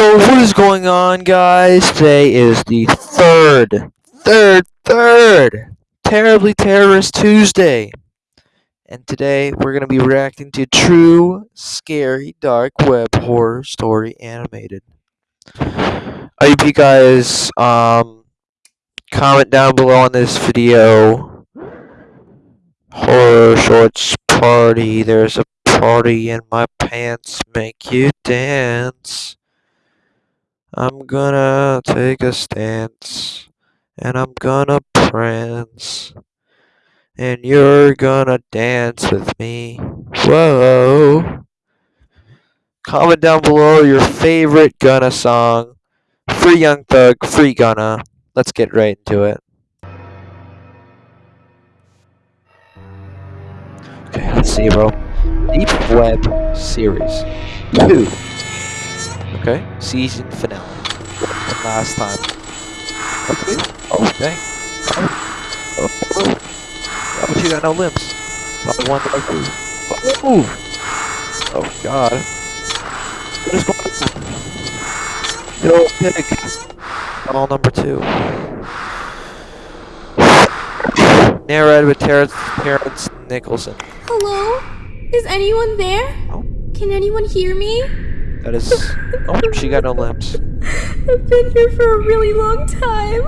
So what is going on guys? Today is the third, third, third Terribly Terrorist Tuesday. And today we're going to be reacting to true, scary, dark web horror story animated. I hope you guys um, comment down below on this video. Horror shorts party. There's a party in my pants. Make you dance. I'm gonna take a stance and I'm gonna prance and you're gonna dance with me. Whoa. Comment down below your favorite Gunna song. Free Young Thug, free Gunna. Let's get right into it. Okay, let's see, bro. Deep Web Series 2. Okay, season finale. Last time. Okay. Oh, dang. Oh, oh, oh. oh but you got no limbs. Not the one that I do. Oh, oh God. What is going on? Yo, pig. All number two. Narrated with Terrence, Terrence Nicholson. Hello? Is anyone there? Oh. Can anyone hear me? That is. Oh, she got no limbs. I've been here for a really long time.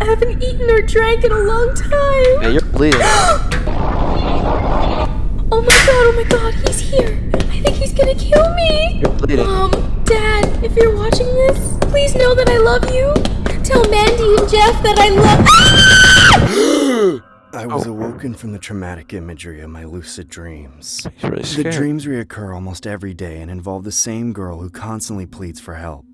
I haven't eaten or drank in a long time. Yeah, you're bleeding. oh my god, oh my god, he's here. I think he's gonna kill me. You're bleeding. Mom, Dad, if you're watching this, please know that I love you. Tell Mandy and Jeff that I love. I was oh. awoken from the traumatic imagery of my lucid dreams. Really the dreams reoccur almost every day and involve the same girl who constantly pleads for help.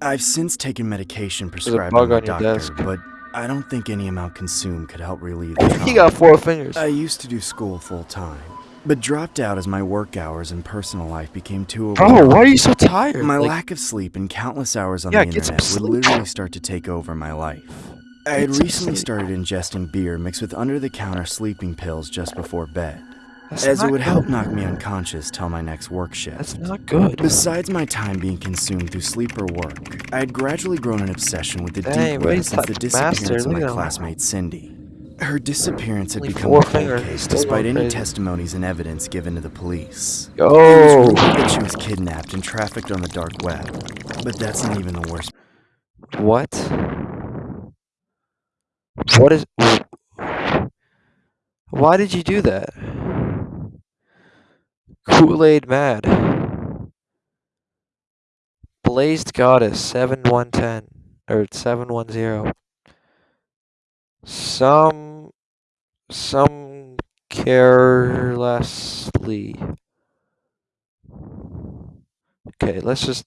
I've since taken medication prescribed by my doctor, desk. but I don't think any amount consumed could help relieve the trauma. he got four fingers. I used to do school full time, but dropped out as my work hours and personal life became too overwhelming. Bro, why are you so tired? My like, lack of sleep and countless hours on yeah, the internet would literally start to take over my life. I had recently started ingesting beer mixed with under-the-counter sleeping pills just before bed. That's as it would good. help knock me unconscious till my next work shift. That's not good. Besides my time being consumed through sleep or work, I had gradually grown an obsession with the deep web since the disappearance of my classmate Cindy. Her disappearance had become a cold case despite any testimonies and evidence given to the police. Oh. It was rumored that she was kidnapped and trafficked on the dark web, but that's not even the worst. What? What is... Why did you do that? Kool-Aid Mad. Blazed Goddess 7110 or 710. Some some carelessly. Okay, let's just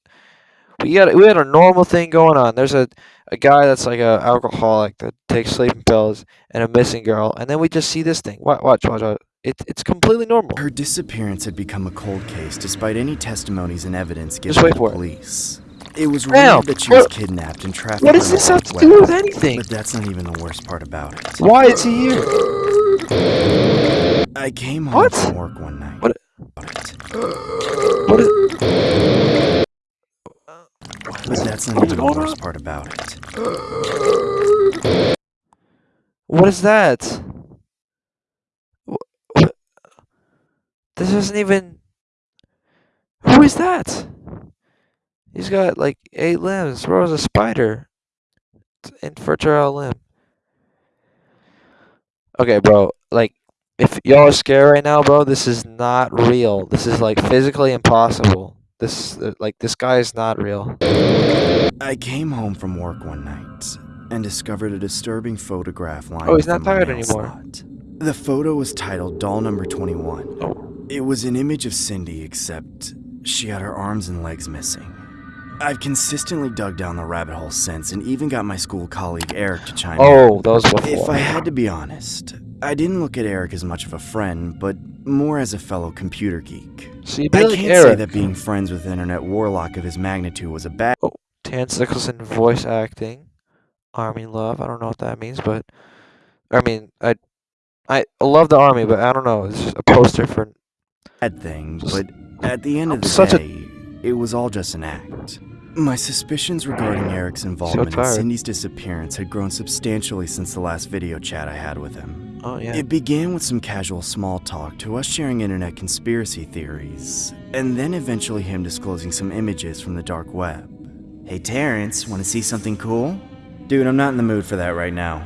we got we had a normal thing going on. There's a a guy that's like a alcoholic that takes sleeping pills and a missing girl, and then we just see this thing. Watch, watch, watch. watch. It, it's completely normal. Her disappearance had become a cold case, despite any testimonies and evidence given to the police. It, it was rumored that she what, was kidnapped and trafficked. What does this have to do with anything? But that's not even the worst part about it. Why is he here? I came home what? from work one night. What? What is? But that's not even the worst part about it. What is that? This isn't even... Who is that? He's got like eight limbs. Bro, a spider. Infertile limb. Okay, bro. Like, if y'all are scared right now, bro, this is not real. This is like physically impossible. This uh, like this guy is not real. I came home from work one night and discovered a disturbing photograph lying. Oh, he's not tired anymore. Slot. The photo was titled Doll Number 21. Oh. It was an image of Cindy, except she had her arms and legs missing. I've consistently dug down the rabbit hole since and even got my school colleague Eric to chime oh, in. Oh, that was before. If I had to be honest, I didn't look at Eric as much of a friend, but more as a fellow computer geek. See, I can't Eric. say that being friends with internet warlock of his magnitude was a bad. Oh, Terrence Nicholson voice acting, Army Love. I don't know what that means, but I mean, I I love the Army, but I don't know. It's just a poster for bad thing. But at the end I'm of the day, it was all just an act. My suspicions regarding Eric's involvement so in Cindy's disappearance had grown substantially since the last video chat I had with him. Oh, yeah. It began with some casual small talk to us sharing internet conspiracy theories, and then eventually him disclosing some images from the dark web. Hey Terrence, want to see something cool? Dude, I'm not in the mood for that right now.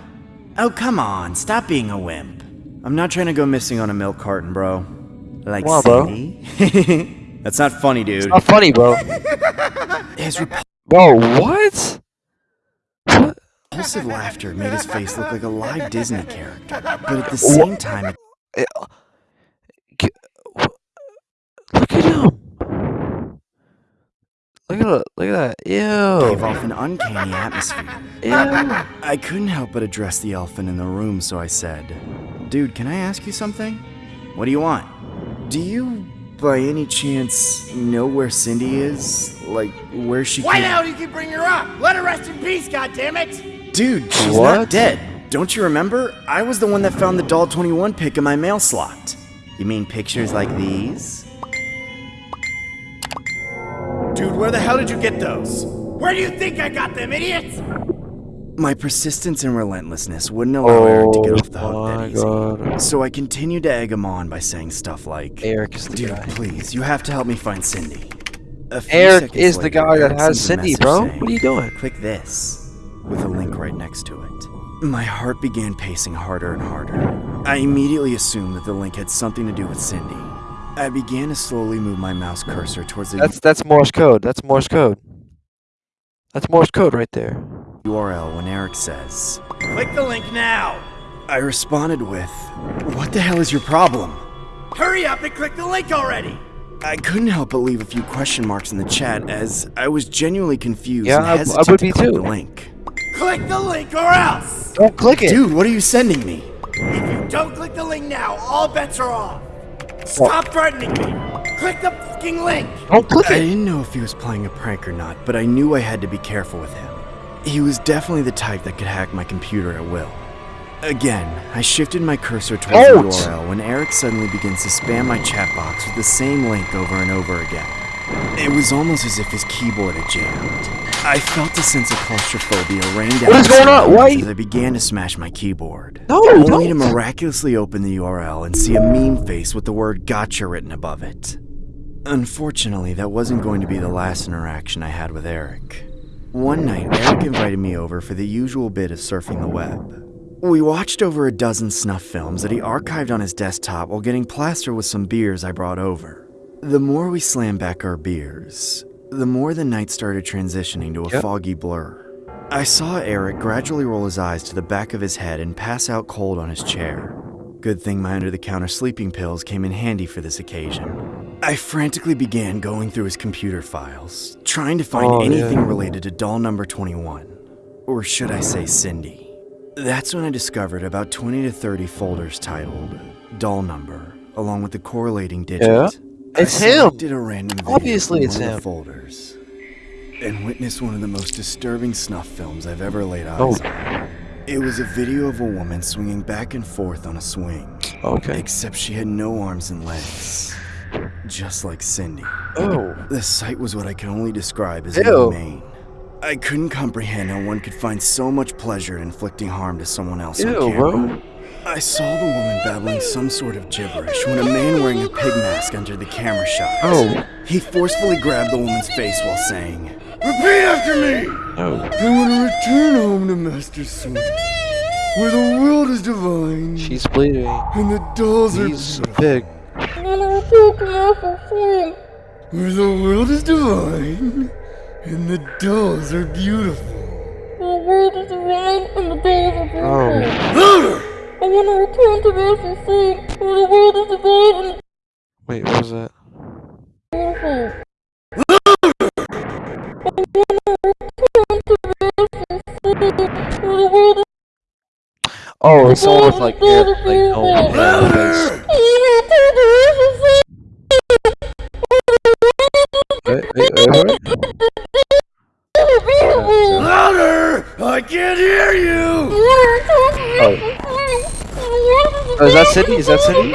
Oh, come on, stop being a wimp. I'm not trying to go missing on a milk carton, bro. Like on, Cindy. That's not funny, dude. It's not funny, bro. his Bro, what? What? Repulsive laughter made his face look like a live Disney character, but at the same what? time, it... Eh, uh, look at him. Look at look at that. Ew. Gave off an uncanny atmosphere. Ew. I couldn't help but address the elephant in the room, so I said, "Dude, can I ask you something? What do you want? Do you by any chance know where Cindy is? Like, where she Why the hell do you keep bringing her up? Let her rest in peace, goddammit! Dude, she's what? not dead. Don't you remember? I was the one that found the Doll 21 pic in my mail slot. You mean pictures like these? Dude, where the hell did you get those? Where do you think I got them, idiots? My persistence and relentlessness wouldn't allow oh, Eric to get oh off the hook that easy. God. So I continued to egg him on by saying stuff like, Eric is the Dude, guy. please, you have to help me find Cindy. Eric is later, the guy that has Cindy, bro. Saying, what are you doing? Click this, with a link right next to it. My heart began pacing harder and harder. I immediately assumed that the link had something to do with Cindy. I began to slowly move my mouse cursor towards the- That's, that's Morse code. That's Morse code. That's Morse code right there. URL when Eric says, Click the link now! I responded with, What the hell is your problem? Hurry up and click the link already! I couldn't help but leave a few question marks in the chat as I was genuinely confused yeah, and hesitant I, I would to click too. the link. Click the link or else! Don't click it! Dude, what are you sending me? If you don't click the link now, all bets are off! Stop what? threatening me! Click the fucking link! Don't click I it! I didn't know if he was playing a prank or not, but I knew I had to be careful with him. He was definitely the type that could hack my computer at will. Again, I shifted my cursor towards Out. the URL when Eric suddenly begins to spam my chat box with the same link over and over again. It was almost as if his keyboard had jammed. I felt a sense of claustrophobia rain down what is going on? Why? as I began to smash my keyboard. No, only don't. to miraculously open the URL and see a meme face with the word gotcha written above it. Unfortunately, that wasn't going to be the last interaction I had with Eric. One night, Eric invited me over for the usual bit of surfing the web. We watched over a dozen snuff films that he archived on his desktop while getting plastered with some beers I brought over. The more we slammed back our beers, the more the night started transitioning to a yep. foggy blur. I saw Eric gradually roll his eyes to the back of his head and pass out cold on his chair. Good thing my under the counter sleeping pills came in handy for this occasion. I frantically began going through his computer files, trying to find oh, anything yeah. related to doll number 21. Or should I say Cindy. That's when I discovered about 20 to 30 folders titled Doll Number, along with the correlating digit. Yeah, it's I him. Did a random Obviously, it's him. folders, and witnessed one of the most disturbing snuff films I've ever laid eyes oh. on. It was a video of a woman swinging back and forth on a swing. Okay. Except she had no arms and legs. Just like Cindy. Oh. The sight was what I can only describe as Ew. inhumane. I couldn't comprehend how one could find so much pleasure in inflicting harm to someone else Ew, on camera. Bro. I saw the woman babbling some sort of gibberish when a man wearing a pig mask entered the camera shot. Oh. He forcefully grabbed the woman's face while saying, Repeat after me! Oh. I want to return home to Master Swing, where the world is divine. She's bleeding. And the dolls He's are a pig. I want to return to Where the world is divine, and the dolls are beautiful. The world is divine, and the dolls are beautiful. Oh. Louder! I want to return to Master Swing, where the world is divine and... Wait, what was that? Beautiful. Oh, it's someone with like hair, like no hair Louder! I can't hear you! Oh. oh is that Cindy? Is that Cindy?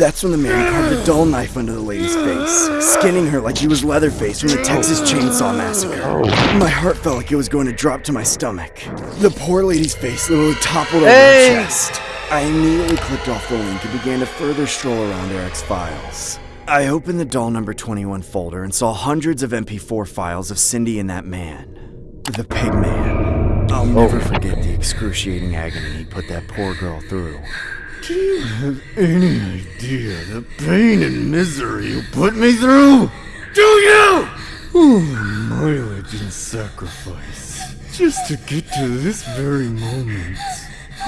That's when the man carved a dull knife under the lady's face, skinning her like he was Leatherface from the Texas Chainsaw Massacre. My heart felt like it was going to drop to my stomach. The poor lady's face literally toppled over Hey! her chest. I immediately clicked off the link and began to further stroll around Eric's files. I opened the doll number 21 folder and saw hundreds of MP4 files of Cindy and that man. The pig man. I'll never oh. forget the excruciating agony he put that poor girl through. Do you have any idea the pain and misery you put me through? Do you? Oh, mileage and sacrifice. Just to get to this very moment.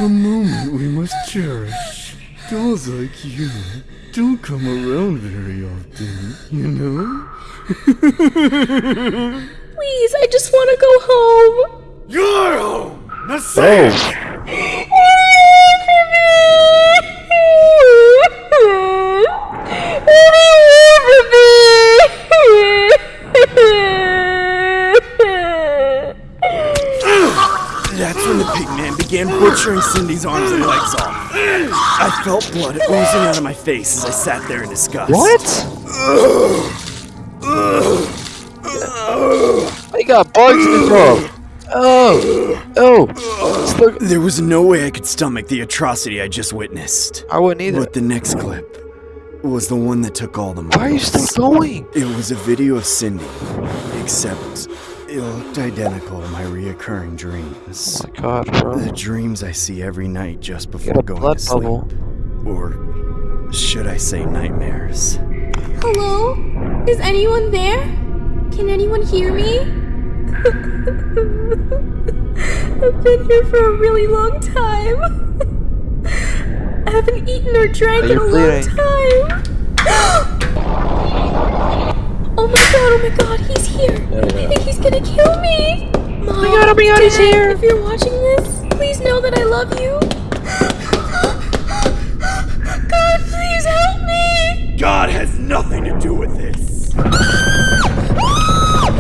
A moment we must cherish. Dolls like you don't come around very often, you know? Please, I just want to go home. You're home! Now say Cindy's arms and legs off. I felt blood oozing out of my face as I sat there in disgust. What? He got bugs in his mouth. Oh, oh. Look- There was no way I could stomach the atrocity I just witnessed. I wouldn't either. But the next clip was the one that took all the money. Why are you still going? It was a video of Cindy, except looked identical to my reoccurring dreams. Oh my god, bro. The dreams I see every night just before got a going blood to sleep. bubble. Or should I say nightmares? Hello? Is anyone there? Can anyone hear me? I've been here for a really long time. I haven't eaten or drank in a long time. oh my god, oh my god, he's here. I think he's gonna kill me. Mom, oh my god, oh my god, he's Dad, here. If you're watching this, please know that I love you. God, please help me. God has nothing to do with this.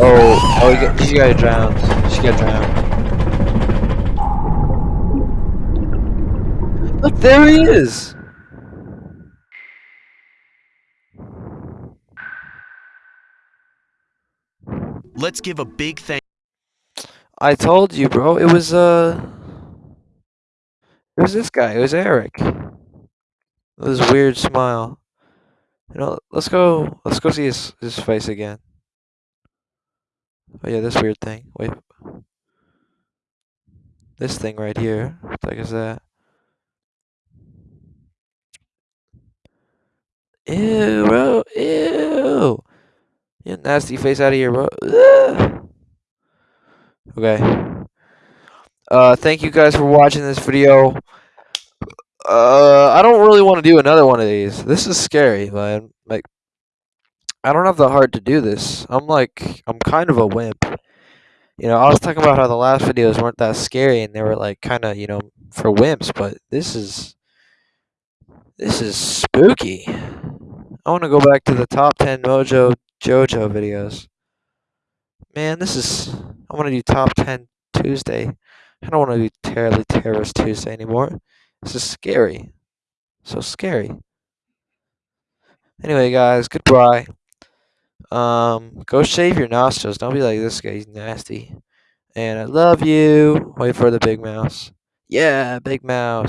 Oh, oh, he got, he got drowned. She got drowned. Look, there he is. Let's give a big thank I told you, bro. It was uh, it was this guy. It was Eric. This weird smile. You know, let's go. Let's go see his his face again. Oh yeah, this weird thing. Wait. This thing right here. What the heck is that? Ew, bro. Ew. You nasty face out of here, bro. Ugh. Okay. Uh, thank you guys for watching this video. Uh, I don't really want to do another one of these. This is scary, man. Like, I don't have the heart to do this. I'm like, I'm kind of a wimp. You know, I was talking about how the last videos weren't that scary and they were like kind of, you know, for wimps, but this is this is spooky. I want to go back to the top 10 Mojo Jojo videos. Man, this is I want to do top 10 Tuesday. I don't want to do terribly terrorist Tuesday anymore. This is scary. So scary. Anyway, guys, goodbye. Um, go shave your nostrils. Don't be like this guy. He's nasty. And I love you. Wait for the big mouse. Yeah, big mouse.